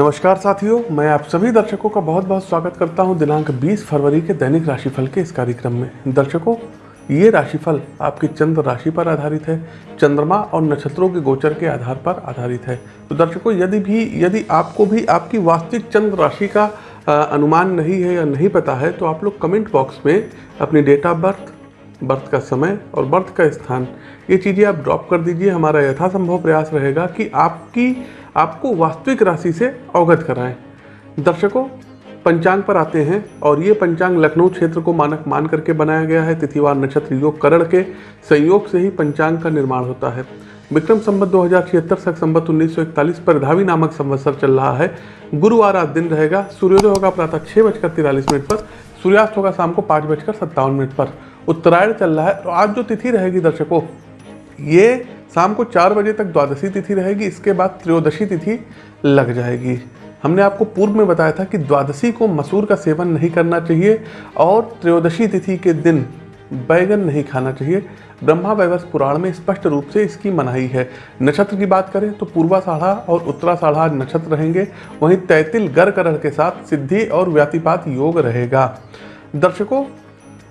नमस्कार साथियों मैं आप सभी दर्शकों का बहुत बहुत स्वागत करता हूँ दिनांक 20 फरवरी के दैनिक राशिफल के इस कार्यक्रम में। दर्शकों ये राशिफल आपकी चंद्र राशि पर आधारित है चंद्रमा और नक्षत्रों के गोचर के आधार पर आधारित है। तो दर्शकों यदि भी यदि आपको भी आपकी वास्तविक चंद्र राशि का अ, अनुमान नहीं है या नहीं पता है तो आप लोग कमेंट बॉक्स में अपनी डेट ऑफ़ बर्थ बर्थ का समय और बर्थ का स्थान ये चीज़ें आप ड्रॉप कर दीजिए। हमारा यथासंभव प्रयास रहेगा कि आपकी आपको वास्तविक राशि से अवगत कराएँ। दर्शकों, पंचांग पर आते हैं और ये पंचांग लखनऊ क्षेत्र को मानक मान करके बनाया गया है। तिथिवार नक्षत्र योग करण के संयोग से ही पंचांग का निर्माण होता है। विक्रम संवत दो हज़ार छिहत्तर सख संवत उन्नीस सौ इकतालीस पर धावी नामक संवत्सर चल रहा है। गुरुवार आज दिन रहेगा। सूर्योदय होगा प्रातः छः बजकर तिरालीस मिनट पर। सूर्यास्त होगा शाम को पाँच बजकर सत्तावन मिनट पर। उत्तरायण चल रहा है तो आज जो तिथि रहेगी दर्शकों, ये शाम को चार बजे तक द्वादशी तिथि रहेगी, इसके बाद त्रयोदशी तिथि लग जाएगी। हमने आपको पूर्व में बताया था कि द्वादशी को मसूर का सेवन नहीं करना चाहिए और त्रयोदशी तिथि के दिन बैगन नहीं खाना चाहिए। ब्रह्मा वैवस पुराण में स्पष्ट रूप से इसकी मनाही है। नक्षत्र की बात करें तो पूर्वा साढ़ा और उत्तरा साढ़ा नक्षत्र रहेंगे। वहीं तैतिल गर करण के साथ सिद्धि और व्यातिपात योग रहेगा। दर्शकों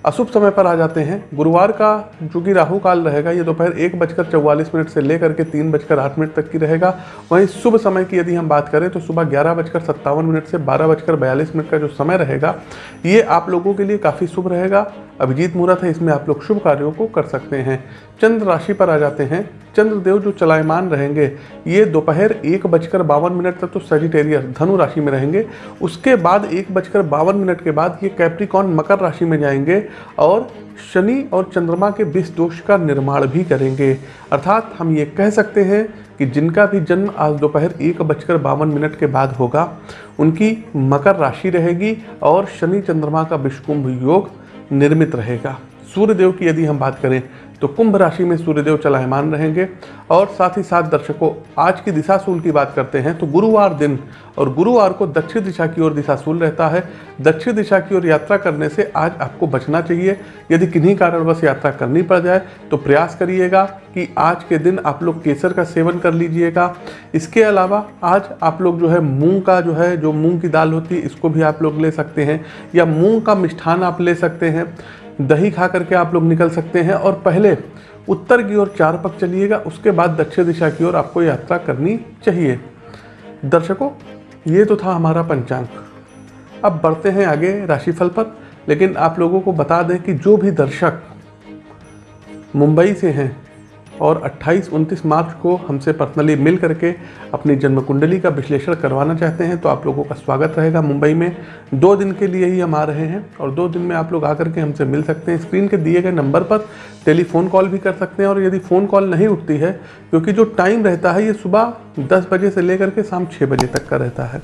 अशुभ समय पर आ जाते हैं। गुरुवार का जो राहु काल रहेगा, ये दोपहर एक बजकर चौवालीस मिनट से लेकर के तीन बजकर आठ मिनट तक की रहेगा। वहीं शुभ समय की यदि हम बात करें तो सुबह ग्यारह बजकर सत्तावन मिनट से बारह बजकर बयालीस मिनट का जो समय रहेगा, ये आप लोगों के लिए काफ़ी शुभ रहेगा। अभिजीत मुहूर्त है, इसमें आप लोग शुभ कार्यों को कर सकते हैं। चंद्र राशि पर आ जाते हैं। चंद्रदेव जो चलायमान रहेंगे, ये दोपहर एक बजकर बावन मिनट तक तो सजिटेरियस धनु राशि में रहेंगे। उसके बाद एक बजकर बावन मिनट के बाद ये कैप्रिकॉन मकर राशि में जाएँगे और शनि और चंद्रमा के विष दोष का निर्माण भी करेंगे। अर्थात हम ये कह सकते हैं कि जिनका भी जन्म आज दोपहर एक बजकर बावन मिनट के बाद होगा, उनकी मकर राशि रहेगी और शनि चंद्रमा का विष्कुंभ योग निर्मित रहेगा। सूर्यदेव की यदि हम बात करें तो कुंभ राशि में सूर्यदेव चलायमान रहेंगे। और साथ ही साथ दर्शकों, आज की दिशाशूल की बात करते हैं तो गुरुवार दिन और गुरुवार को दक्षिण दिशा की ओर दिशाशूल रहता है। दक्षिण दिशा की ओर यात्रा करने से आज आपको बचना चाहिए। यदि किन्हीं कारणवश यात्रा करनी पड़ जाए तो प्रयास करिएगा कि आज के दिन आप लोग केसर का सेवन कर लीजिएगा। इसके अलावा आज आप लोग जो है, मूंग का जो है, जो मूंग की दाल होती है, इसको भी आप लोग ले सकते हैं, या मूंग का मिष्ठान आप ले सकते हैं। दही खा करके आप लोग निकल सकते हैं और पहले उत्तर की ओर चार पक चलिएगा, उसके बाद दक्षिण दिशा की ओर आपको यात्रा करनी चाहिए। दर्शकों, ये तो था हमारा पंचांग। अब बढ़ते हैं आगे राशिफल पर, लेकिन आप लोगों को बता दें कि जो भी दर्शक मुंबई से हैं और 28-29 मार्च को हमसे पर्सनली मिल करके अपनी जन्म कुंडली का विश्लेषण करवाना चाहते हैं तो आप लोगों का स्वागत रहेगा मुंबई में। दो दिन के लिए ही हम आ रहे हैं और दो दिन में आप लोग आकर के हमसे मिल सकते हैं। स्क्रीन के दिए गए नंबर पर टेलीफोन कॉल भी कर सकते हैं और यदि फ़ोन कॉल नहीं उठती है, क्योंकि जो टाइम रहता है, ये सुबह दस बजे से लेकर के शाम छः बजे तक का रहता है।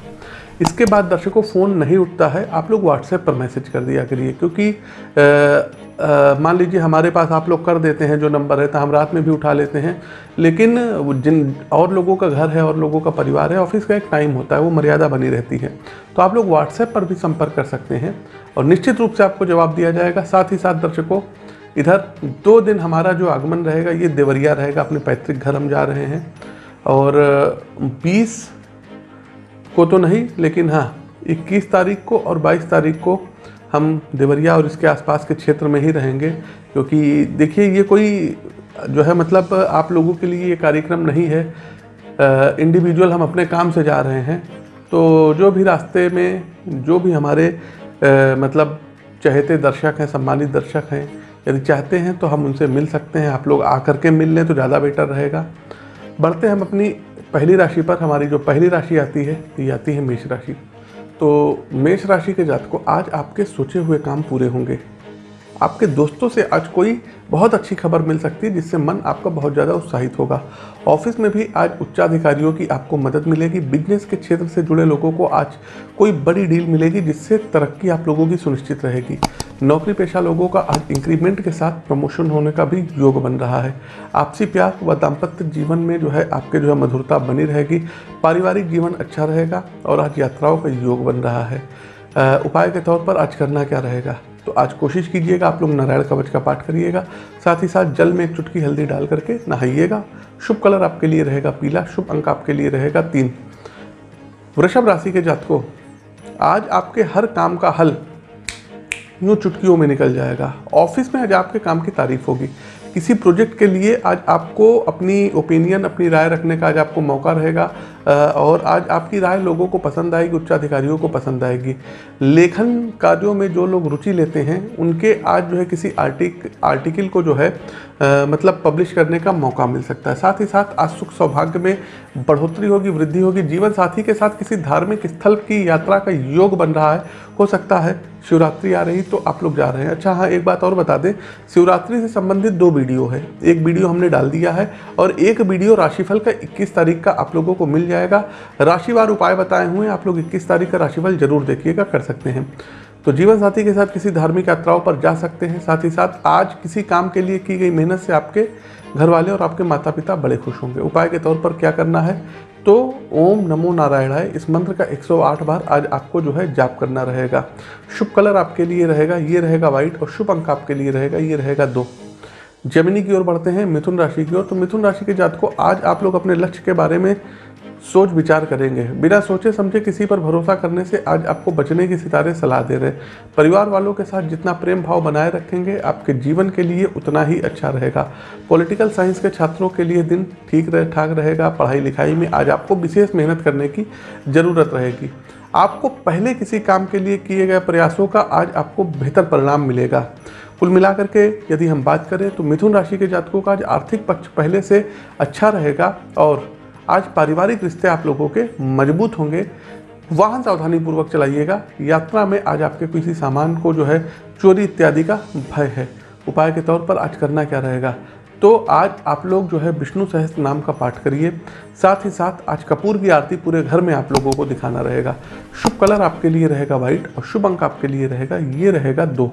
इसके बाद दर्शकों फ़ोन नहीं उठता है। आप लोग व्हाट्सएप पर मैसेज कर दिया करिए, क्योंकि मान लीजिए हमारे पास आप लोग कर देते हैं जो नंबर है हम रात में भी उठा लेते हैं। लेकिन जिन और लोगों का घर है और लोगों का परिवार है, ऑफ़िस का एक टाइम होता है, वो मर्यादा बनी रहती है। तो आप लोग व्हाट्सएप पर भी संपर्क कर सकते हैं और निश्चित रूप से आपको जवाब दिया जाएगा। साथ ही साथ दर्शकों, इधर दो दिन हमारा जो आगमन रहेगा, ये देवरिया रहेगा, अपने पैतृक घर हम जा रहे हैं। और, बीस को तो नहीं लेकिन हाँ 21 तारीख को और 22 तारीख को हम देवरिया और इसके आसपास के क्षेत्र में ही रहेंगे क्योंकि देखिए ये कोई जो है मतलब आप लोगों के लिए ये कार्यक्रम नहीं है। इंडिविजुअल हम अपने काम से जा रहे हैं तो जो भी रास्ते में जो भी हमारे अ, मतलब चहेते दर्शक हैं सम्मानित दर्शक हैं यदि चाहते हैं तो हम उनसे मिल सकते हैं। आप लोग आकर के मिल लें तो ज़्यादा बेटर रहेगा। बढ़ते हम अपनी पहली राशि पर हमारी जो पहली राशि आती है, ये आती है मेष राशि। तो मेष राशि के जातकों, आज आपके सोचे हुए काम पूरे होंगे। आपके दोस्तों से आज कोई बहुत अच्छी खबर मिल सकती है जिससे मन आपका बहुत ज़्यादा उत्साहित होगा। ऑफ़िस में भी आज उच्चाधिकारियों की आपको मदद मिलेगी। बिज़नेस के क्षेत्र से जुड़े लोगों को आज कोई बड़ी डील मिलेगी जिससे तरक्की आप लोगों की सुनिश्चित रहेगी। नौकरी पेशा लोगों का आज इंक्रीमेंट के साथ प्रमोशन होने का भी योग बन रहा है। आपसी प्यार व दाम्पत्य जीवन में जो है आपके जो है मधुरता बनी रहेगी। पारिवारिक जीवन अच्छा रहेगा और आज यात्राओं का योग बन रहा है। उपाय के तौर पर आज करना क्या रहेगा? तो आज कोशिश कीजिएगा आप लोग नारायण कवच का पाठ करिएगा, साथ ही साथ जल में एक चुटकी हल्दी डाल करके नहाइएगा। शुभ कलर आपके लिए रहेगा पीला, शुभ अंक आपके लिए रहेगा तीन। वृषभ राशि के जातकों, आज आपके हर काम का हल यूँ चुटकियों में निकल जाएगा। ऑफ़िस में आज आपके काम की तारीफ़ होगी। किसी प्रोजेक्ट के लिए आज आपको अपनी ओपिनियन, अपनी राय रखने का आज आपको मौका रहेगा। और आज आपकी राय लोगों को पसंद आएगी उच्चाधिकारियों को पसंद आएगी। लेखन कार्यों में जो लोग रुचि लेते हैं उनके आज जो है किसी आर्टिक आर्टिकल को जो है आ, मतलब पब्लिश करने का मौका मिल सकता है। साथ ही साथ आज सुख सौभाग्य में बढ़ोतरी होगी वृद्धि होगी। जीवन साथी के साथ किसी धार्मिक स्थल की यात्रा का योग बन रहा है हो सकता है शिवरात्रि आ रही तो आप लोग जा रहे हैं। अच्छा हाँ एक बात और बता दें शिवरात्रि से संबंधित दो वीडियो है। एक वीडियो हमने डाल दिया है और एक वीडियो राशिफल का 21 तारीख का आप लोगों को मिल जाएगा। राशिवार उपाय बताए हुए हैं। आप लोग 21 तारीख का राशिफल ज़रूर देखिएगा, कर सकते हैं। तो जीवन साथी के साथ किसी धार्मिक यात्राओं पर जा सकते हैं। साथ ही साथ आज किसी काम के लिए की गई मेहनत से आपके घर वाले और आपके माता पिता बड़े खुश होंगे। उपाय के तौर पर क्या करना है? तो ओम नमो नारायणाय, इस मंत्र का 108 बार आज आपको जो है जाप करना रहेगा। शुभ कलर आपके लिए रहेगा, ये रहेगा व्हाइट और शुभ अंक आपके लिए रहेगा, ये रहेगा दो। जमिनी की ओर बढ़ते हैं, मिथुन राशि की ओर। तो मिथुन राशि के जात को आज आप लोग अपने लक्ष्य के बारे में सोच विचार करेंगे। बिना सोचे समझे किसी पर भरोसा करने से आज आपको बचने की सितारे सलाह दे रहे परिवार वालों के साथ जितना प्रेम भाव बनाए रखेंगे, आपके जीवन के लिए उतना ही अच्छा रहेगा। पॉलिटिकल साइंस के छात्रों के लिए दिन ठीक रहे, ठाक रहेगा। पढ़ाई लिखाई में आज आपको विशेष मेहनत करने की ज़रूरत रहेगी। आपको पहले किसी काम के लिए किए गए प्रयासों का आज आपको बेहतर परिणाम मिलेगा। कुल मिलाकर के यदि हम बात करें तो मिथुन राशि के जातकों का आज आर्थिक पक्ष पहले से अच्छा रहेगा और आज पारिवारिक रिश्ते आप लोगों के मज़बूत होंगे। वाहन सावधानी पूर्वक चलाइएगा। यात्रा में आज आपके किसी सामान को जो है, चोरी इत्यादि का भय है। उपाय के तौर पर आज करना क्या रहेगा? तो आज आप लोग जो है, विष्णु सहस्त्र नाम का पाठ करिए। साथ ही साथ आज कपूर की आरती पूरे घर में आप लोगों को दिखाना रहेगा। शुभ कलर आपके लिए रहेगा व्हाइट और शुभ अंक आपके लिए रहेगा, ये रहेगा दो।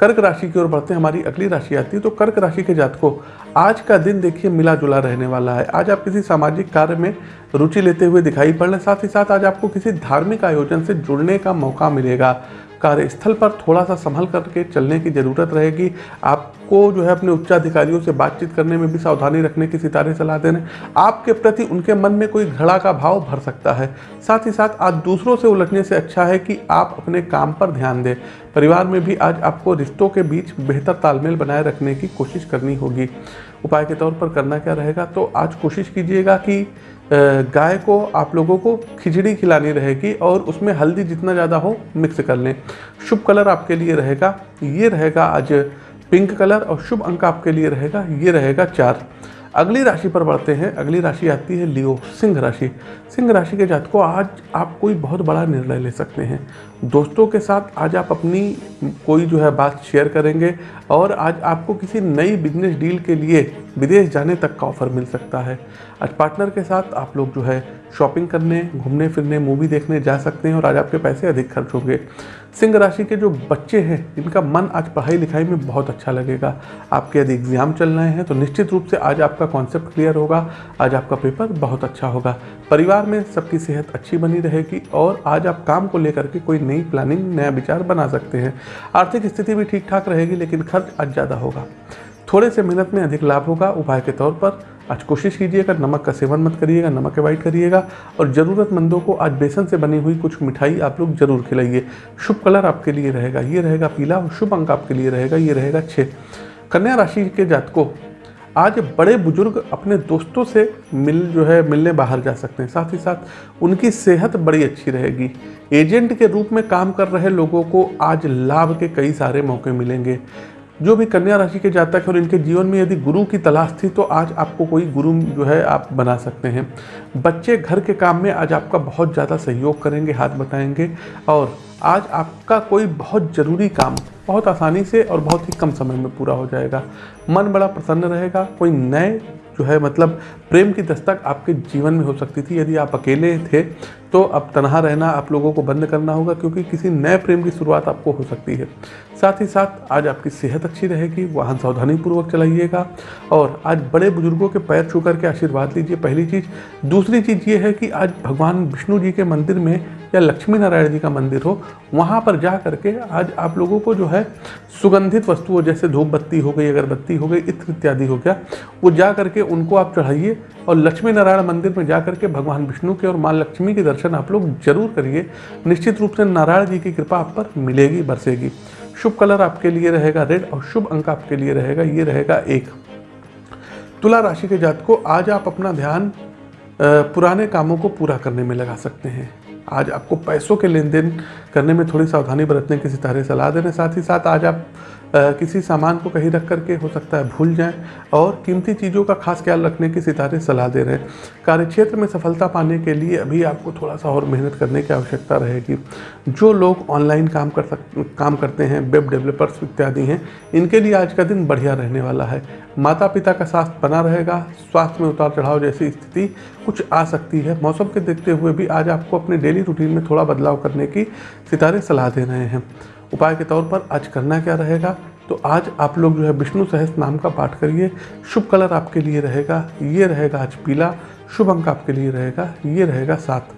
कर्क राशि की ओर बढ़ते हैं, हमारी अगली राशि आती है तो कर्क राशि के जातकों, आज का दिन देखिए मिला जुला रहने वाला है। आज आप किसी सामाजिक कार्य में रुचि लेते हुए दिखाई पड़ रहे साथ ही साथ आज आपको किसी धार्मिक आयोजन से जुड़ने का मौका मिलेगा। कार्यस्थल पर थोड़ा सा संभल करके चलने की ज़रूरत रहेगी। आपको जो है अपने उच्चाधिकारियों से बातचीत करने में भी सावधानी रखने की सितारे सलाह देने आपके प्रति उनके मन में कोई घड़ा का भाव भर सकता है। साथ ही साथ आज दूसरों से उलझने से अच्छा है कि आप अपने काम पर ध्यान दें। परिवार में भी आज आपको रिश्तों के बीच बेहतर तालमेल बनाए रखने की कोशिश करनी होगी। उपाय के तौर पर करना क्या रहेगा? तो आज कोशिश कीजिएगा कि गाय को, आप लोगों को खिचड़ी खिलानी रहेगी और उसमें हल्दी जितना ज़्यादा हो मिक्स कर लें। शुभ कलर आपके लिए रहेगा, ये रहेगा आज पिंक कलर और शुभ अंक आपके लिए रहेगा, ये रहेगा चार। अगली राशि पर बढ़ते हैं। अगली राशि आती है लियो, सिंह राशि। सिंह राशि के जातकों, आज आप कोई बहुत बड़ा निर्णय ले सकते हैं। दोस्तों के साथ आज आप अपनी कोई जो है बात शेयर करेंगे और आज आपको किसी नई बिज़नेस डील के लिए विदेश जाने तक का ऑफ़र मिल सकता है। आज पार्टनर के साथ आप लोग जो है शॉपिंग करने, घूमने, फिरने मूवी देखने जा सकते हैं और आज आपके पैसे अधिक खर्च होंगे। सिंह राशि के जो बच्चे हैं, इनका मन आज पढ़ाई लिखाई में बहुत अच्छा लगेगा। आपके यदि एग्ज़ाम चल रहे हैं तो निश्चित रूप से आज आपका कॉन्सेप्ट क्लियर होगा। आज आपका पेपर बहुत अच्छा होगा। परिवार में सबकी सेहत अच्छी बनी रहेगी और आज आप काम को लेकर के कोई नई प्लानिंग नया विचार बना सकते हैं। आर्थिक स्थिति भी ठीक ठाक रहेगी, लेकिन खर्च आज ज़्यादा होगा। थोड़े से मेहनत में अधिक लाभ होगा। उपाय के तौर पर आज कोशिश कीजिएगा, नमक का सेवन मत करिएगा, नमक अवॉइड करिएगा और ज़रूरतमंदों को आज बेसन से बनी हुई कुछ मिठाई आप लोग ज़रूर खिलाइए। शुभ कलर आपके लिए रहेगा, ये रहेगा पीला और शुभ अंक आपके लिए रहेगा, ये रहेगा छः कन्या राशि के जातकों आज बड़े बुज़ुर्ग अपने दोस्तों से मिल जो है, मिलने बाहर जा सकते हैं। साथ ही साथ उनकी सेहत बड़ी अच्छी रहेगी। एजेंट के रूप में काम कर रहे लोगों को आज लाभ के कई सारे मौके मिलेंगे। जो भी कन्या राशि के जातक हैं और इनके जीवन में यदि गुरु की तलाश थी तो आज आपको कोई गुरु जो है, आप बना सकते हैं। बच्चे घर के काम में आज आपका बहुत ज़्यादा सहयोग करेंगे, हाथ बताएँगे और आज आपका कोई बहुत ज़रूरी काम बहुत आसानी से और बहुत ही कम समय में पूरा हो जाएगा। मन बड़ा प्रसन्न रहेगा, कोई नए जो है मतलब प्रेम की दस्तक आपके जीवन में हो सकती थी। यदि आप अकेले थे तो अब तनहा रहना आप लोगों को बंद करना होगा, क्योंकि किसी नए प्रेम की शुरुआत आपको हो सकती है। साथ ही साथ आज आपकी सेहत अच्छी रहेगी, वाहन सावधानी पूर्वक चलाइएगा, और आज बड़े बुज़ुर्गों के पैर छू करके आशीर्वाद लीजिए। पहली चीज़। दूसरी चीज़ ये है कि आज भगवान विष्णु जी के मंदिर में या लक्ष्मी नारायण जी का मंदिर हो, वहाँ पर जा करके आज आप लोगों को जो है सुगंधित वस्तुओं जैसे धूप बत्ती हो गई, अगरबत्ती हो गई, इत्र इत्यादि हो गया, वो जा करके उनको आप चढ़ाइए, और लक्ष्मी नारायण मंदिर में जा करके भगवान विष्णु के और माँ लक्ष्मी के दर्शन आप लोग ज़रूर करिए। निश्चित रूप से नारायण जी की कृपा आप पर मिलेगी, बरसेगी। शुभ कलर आपके लिए रहेगा रेड और शुभ अंक आपके लिए रहेगा, ये रहेगा एक। तुला राशि के जात को आज आप अपना ध्यान पुराने कामों को पूरा करने में लगा सकते हैं। आज आपको पैसों के लेन देन करने में थोड़ी सावधानी बरतने की सितारे सलाह देने, साथ ही साथ आज आप किसी सामान को कहीं रख करके हो सकता है भूल जाएँ और कीमती चीज़ों का खास ख्याल रखने की सितारे सलाह दे रहे हैं। कार्यक्षेत्र में सफलता पाने के लिए अभी आपको थोड़ा सा और मेहनत करने की आवश्यकता रहेगी। जो लोग ऑनलाइन काम कर सक, काम करते हैं, वेब डेवलपर्स इत्यादि हैं, इनके लिए आज का दिन बढ़िया रहने वाला है। माता पिता का स्वास्थ्य बना रहेगा, स्वास्थ्य में उतार चढ़ाव जैसी स्थिति कुछ आ सकती है। मौसम के देखते हुए भी आज आपको अपने डेली रूटीन में थोड़ा बदलाव करने की सितारे सलाह दे रहे हैं। उपाय के तौर पर आज करना क्या रहेगा? तो आज आप लोग जो है विष्णु सहस नाम का पाठ करिए। शुभ कलर आपके लिए रहेगा, ये रहेगा आज पीला। शुभ अंक आपके लिए रहेगा, ये रहेगा सात।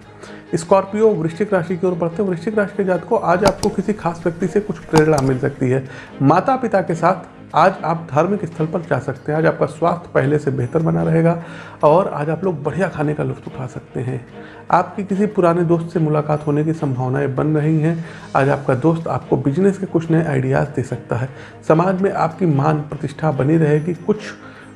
स्कॉर्पियो वृश्चिक राशि की ओर बढ़ते हैं। वृश्चिक राशि के जात को आज आपको किसी खास व्यक्ति से कुछ प्रेरणा मिल सकती है। माता पिता के साथ आज आप धार्मिक स्थल पर जा सकते हैं। आज आपका स्वास्थ्य पहले से बेहतर बना रहेगा और आज आप लोग बढ़िया खाने का लुत्फ उठा सकते हैं। आपकी किसी पुराने दोस्त से मुलाकात होने की संभावनाएँ बन रही हैं। आज आपका दोस्त आपको बिज़नेस के कुछ नए आइडियाज़ दे सकता है। समाज में आपकी मान प्रतिष्ठा बनी रहेगी। कुछ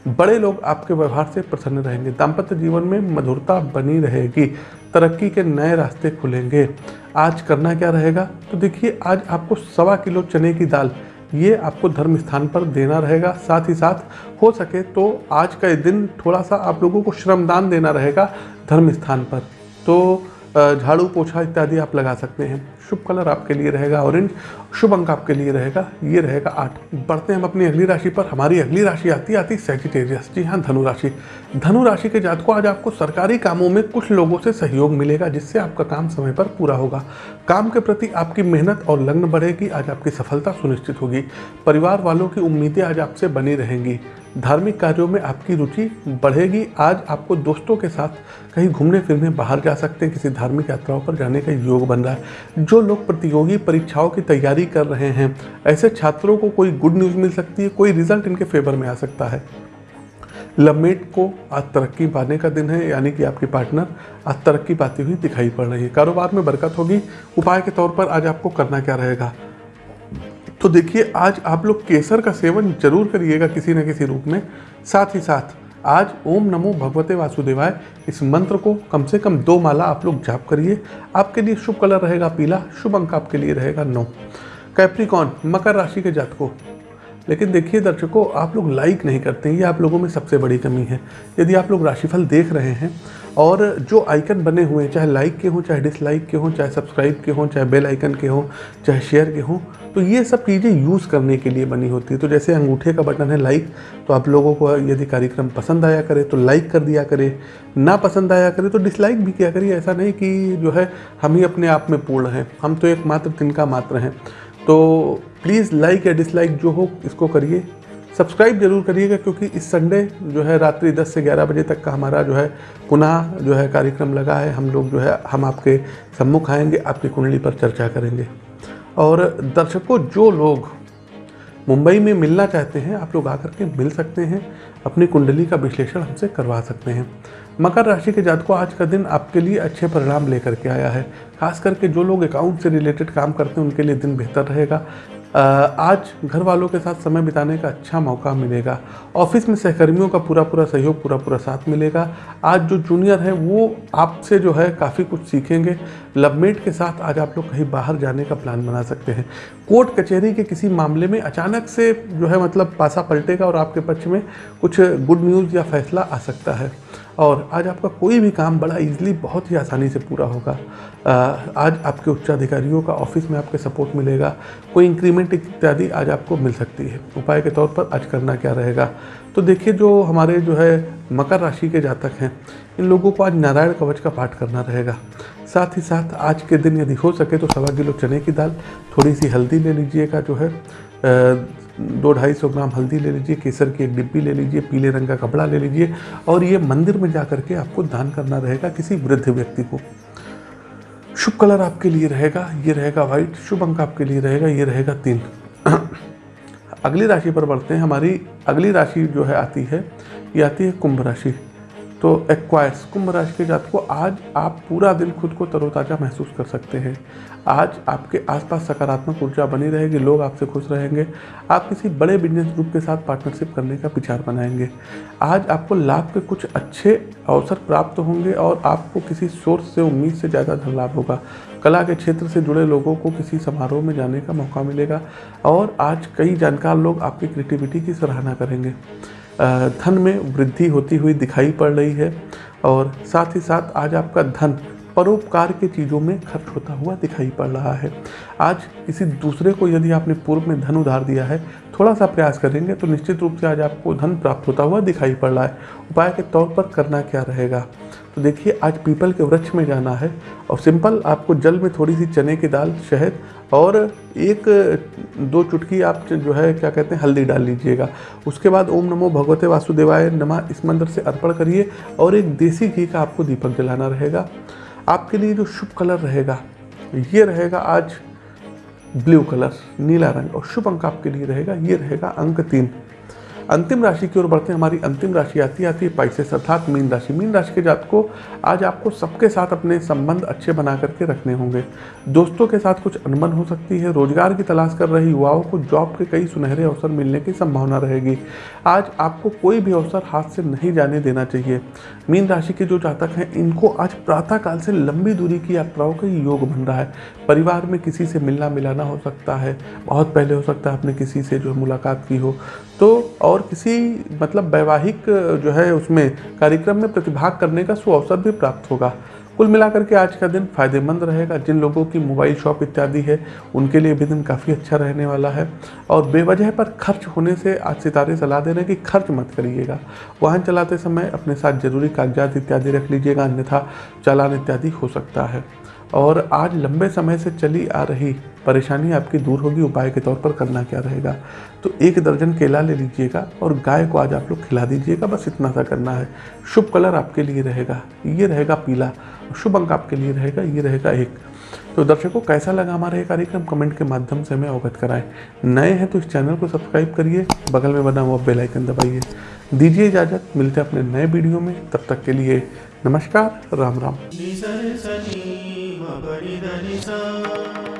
बड़े लोग आपके व्यवहार से प्रसन्न रहेंगे। दाम्पत्य जीवन में मधुरता बनी रहेगी। तरक्की के नए रास्ते खुलेंगे। आज करना क्या रहेगा? तो देखिए, आज आपको सवा किलो चने की दाल ये आपको धर्म स्थान पर देना रहेगा। साथ ही साथ हो सके तो आज का दिन थोड़ा सा आप लोगों को श्रमदान देना रहेगा धर्म स्थान पर। तो झाड़ू पोछा इत्यादि आप लगा सकते हैं। शुभ कलर आपके लिए रहेगा, ऑरेंज। शुभ अंक आपके लिए रहेगा, ये रहेगा आठ। बढ़ते हैं हम अपनी अगली राशि पर। हमारी अगली राशि आती आती सेजिटेरियस जी हाँ धनु राशि। धनु के जात को आज आपको सरकारी कामों में कुछ लोगों से सहयोग मिलेगा, जिससे आपका काम समय पर पूरा होगा। काम के प्रति आपकी मेहनत और लग्न बढ़ेगी, आज आपकी सफलता सुनिश्चित होगी। परिवार वालों की उम्मीदें आज आपसे बनी रहेंगी। धार्मिक कार्यों में आपकी रुचि बढ़ेगी, आज आपको दोस्तों के साथ कहीं घूमने फिरने बाहर जा सकते हैं, किसी धार्मिक यात्राओं पर जाने का योग बन रहा है। जो लोग प्रतियोगी परीक्षाओं की तैयारी कर रहे हैं, ऐसे छात्रों को कोई गुड न्यूज़ मिल सकती है, कोई रिज़ल्ट इनके फेवर में आ सकता है। लवमेट को आज तरक्की पाने का दिन है, यानी कि आपकी पार्टनर आज तरक्की पाती हुई दिखाई पड़ रही है। कारोबार में बरकत होगी। उपाय के तौर पर आज आपको करना क्या रहेगा? तो देखिए, आज आप लोग केसर का सेवन ज़रूर करिएगा किसी न किसी रूप में। साथ ही साथ आज ओम नमो भगवते वासुदेवाय। इस मंत्र को कम से कम दो माला आप लोग जाप करिए। आपके लिए शुभ कलर रहेगा पीला शुभ अंक आपके लिए रहेगा नौ। कैप्रिकॉन मकर राशि के जातकों लेकिन देखिए दर्शकों, आप लोग लाइक नहीं करते हैं, ये आप लोगों में सबसे बड़ी कमी है। यदि आप लोग राशिफल देख रहे हैं और जो आइकन बने हुए हैं, चाहे लाइक के हों, चाहे डिसलाइक के हों, चाहे सब्सक्राइब के हों, चाहे बेल आइकन के हों, चाहे शेयर के हों तो ये सब चीज़ें यूज़ करने के लिए बनी होती है। तो जैसे अंगूठे का बटन है लाइक तो आप लोगों को यदि कार्यक्रम पसंद आया करे तो लाइक कर दिया करे। ना पसंद आया करे तो डिसलाइक भी किया करिए। ऐसा नहीं कि जो है, हम ही अपने आप में पूर्ण हैं। हम तो एक मात्र तिनका मात्र हैं। तो प्लीज़ लाइक या डिसलाइक जो हो, इसको करिए। सब्सक्राइब ज़रूर करिएगा, क्योंकि इस संडे जो है रात्रि 10 से 11 बजे तक का हमारा जो है पुनः जो है कार्यक्रम लगा है। हम लोग जो है, हम आपके सम्मुख आएँगे, आपकी कुंडली पर चर्चा करेंगे। और दर्शकों, जो लोग मुंबई में मिलना चाहते हैं, आप लोग आकर के मिल सकते हैं। अपनी कुंडली का विश्लेषण हमसे करवा सकते हैं। मकर राशि के जातकों आज का दिन आपके लिए अच्छे परिणाम लेकर के आया है। खास करके जो लोग अकाउंट से रिलेटेड काम करते हैं, उनके लिए दिन बेहतर रहेगा। आज घर वालों के साथ समय बिताने का अच्छा मौका मिलेगा। ऑफ़िस में सहकर्मियों का पूरा पूरा सहयोग पूरा पूरा साथ मिलेगा। आज जो जूनियर है, वो आपसे जो है काफ़ी कुछ सीखेंगे। लवमेट के साथ आज आप लोग कहीं बाहर जाने का प्लान बना सकते हैं। कोर्ट कचहरी के किसी मामले में अचानक से जो है मतलब पासा पलटेगा और आपके पक्ष में कुछ गुड न्यूज़ या फैसला आ सकता है। और आज आपका कोई भी काम बड़ा इजीली बहुत ही आसानी से पूरा होगा। आज आपके उच्चाधिकारियों का ऑफ़िस में आपके सपोर्ट मिलेगा। कोई इंक्रीमेंट इत्यादि आज आपको मिल सकती है। उपाय के तौर पर आज करना क्या रहेगा? तो देखिए, जो हमारे जो है मकर राशि के जातक हैं, इन लोगों को आज नारायण कवच का पाठ करना रहेगा। साथ ही साथ आज के दिन यदि हो सके तो सवा किलो चने की दाल, थोड़ी सी हल्दी ले लीजिएगा जो है। दो ढाई सौ ग्राम हल्दी ले लीजिए, केसर की एक डिब्बी ले लीजिए, पीले रंग का कपड़ा ले लीजिए और ये मंदिर में जा करके आपको दान करना रहेगा किसी वृद्ध व्यक्ति को। शुभ कलर आपके लिए रहेगा, ये रहेगा व्हाइट शुभ अंक आपके लिए रहेगा, ये रहेगा तीन। अगली राशि पर बढ़ते हैं, हमारी अगली राशि जो है आती है, ये आती है कुंभ राशि। तो एक्वायर्स कुंभ राशि के जात को आज आप पूरा दिन खुद को तरोताज़ा महसूस कर सकते हैं। आज आपके आसपास सकारात्मक ऊर्जा बनी रहेगी, लोग आपसे खुश रहेंगे। आप किसी बड़े बिज़नेस ग्रुप के साथ पार्टनरशिप करने का विचार बनाएँगे। आज आपको लाभ के कुछ अच्छे अवसर प्राप्त होंगे और आपको किसी सोर्स से, उम्मीद से ज़्यादा धन लाभ होगा। कला के क्षेत्र से जुड़े लोगों को किसी समारोह में जाने का मौका मिलेगा और आज कई जानकार लोग आपकी क्रिएटिविटी की सराहना करेंगे। धन में वृद्धि होती हुई दिखाई पड़ रही है और साथ ही साथ आज आपका धन परोपकार के चीज़ों में खर्च होता हुआ दिखाई पड़ रहा है। आज किसी दूसरे को यदि आपने पूर्व में धन उधार दिया है थोड़ा सा प्रयास करेंगे तो निश्चित रूप से आज आपको धन प्राप्त होता हुआ दिखाई पड़ रहा है। उपाय के तौर पर करना क्या रहेगा? तो देखिए, आज पीपल के वृक्ष में जाना है और सिंपल आपको जल में थोड़ी सी चने की दाल, शहद और एक, दो चुटकी आप जो है, क्या कहते हैं, हल्दी डाल लीजिएगा। उसके बाद ओम नमो भगवते वासुदेवाय नमः। इस मंत्र से अर्पण करिए और एक देसी घी का आपको दीपक जलाना रहेगा। आपके लिए जो शुभ कलर रहेगा, ये रहेगा आज ब्लू कलर, नीला रंग और शुभ अंक आपके लिए रहेगा, ये रहेगा अंक तीन। अंतिम राशि की ओर बढ़ते हैं। हमारी अंतिम राशि आती आती है पाइसेस अर्थात मीन राशि। मीन राशि के जात को आज आपको सबके साथ अपने संबंध अच्छे बना करके रखने होंगे। दोस्तों के साथ कुछ अनबन हो सकती है। रोज़गार की तलाश कर रहे युवाओं को जॉब के कई सुनहरे अवसर मिलने की संभावना रहेगी। आज आपको कोई भी अवसर हाथ से नहीं जाने देना चाहिए। मीन राशि के जो जातक हैं, इनको आज प्रातःकाल से लंबी दूरी की यात्राओं का योग बन रहा है। परिवार में किसी से मिलना मिलाना हो सकता है। बहुत पहले हो सकता है आपने किसी से जो मुलाकात की हो। तो और किसी मतलब वैवाहिक, जो है उसमें कार्यक्रम में प्रतिभाग करने का सुअवसर भी प्राप्त होगा। कुल मिलाकर के आज का दिन फ़ायदेमंद रहेगा। जिन लोगों की मोबाइल शॉप इत्यादि है, उनके लिए भी दिन काफ़ी अच्छा रहने वाला है। और बेवजह पर खर्च होने से आज सितारे सलाह दे रहे हैं कि खर्च मत करिएगा। वाहन चलाते समय अपने साथ ज़रूरी कागजात इत्यादि रख लीजिएगा, अन्यथा चालान इत्यादि हो सकता है। और आज लंबे समय से चली आ रही परेशानी आपकी दूर होगी, उपाय के तौर पर करना क्या रहेगा? तो एक दर्जन केला ले लीजिएगा और गाय को आज आप लोग खिला दीजिएगा, बस इतना सा करना है। शुभ कलर आपके लिए रहेगा, ये रहेगा पीला, शुभ अंक आपके लिए रहेगा, ये रहेगा एक। तो दर्शकों, कैसा लगा हमारा ये कार्यक्रम? कमेंट के माध्यम से हमें अवगत कराएँ। नए हैं तो इस चैनल को सब्सक्राइब करिए, बगल में बना हुआ बेल आइकन दबाइए। दीजिए इजाज़त, मिलते हैं अपने नए वीडियो में, तब तक के लिए नमस्कार, राम राम। Ni da